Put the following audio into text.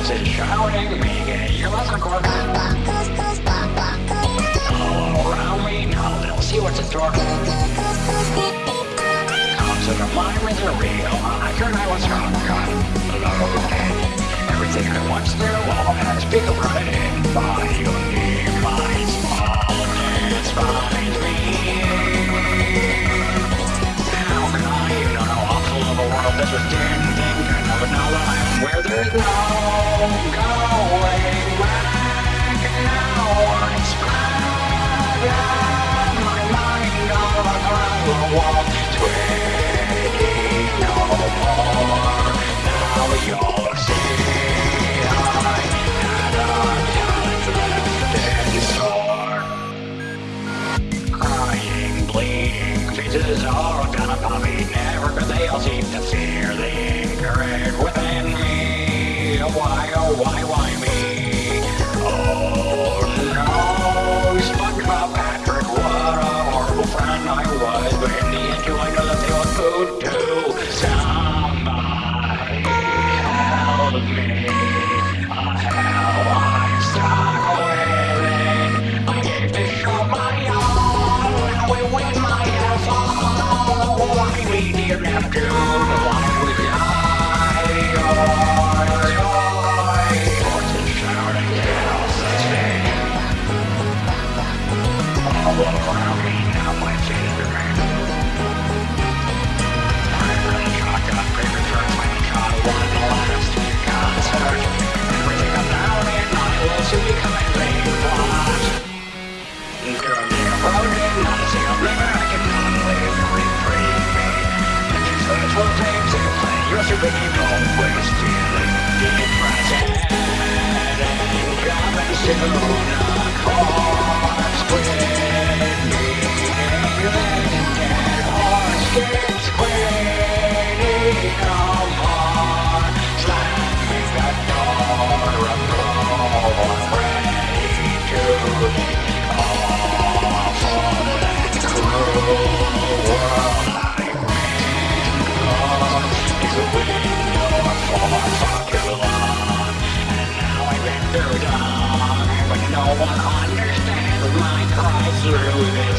It's shouting me, you mustn't go all around me, now they'll see what's in store. Consider my misery, I could I was wrong, Everything I once knew, all has become right by unique minds, all despise me. How can I, you know, awful of world this was dear? go away now. It's hour's why, why. Barcelona call zero it is.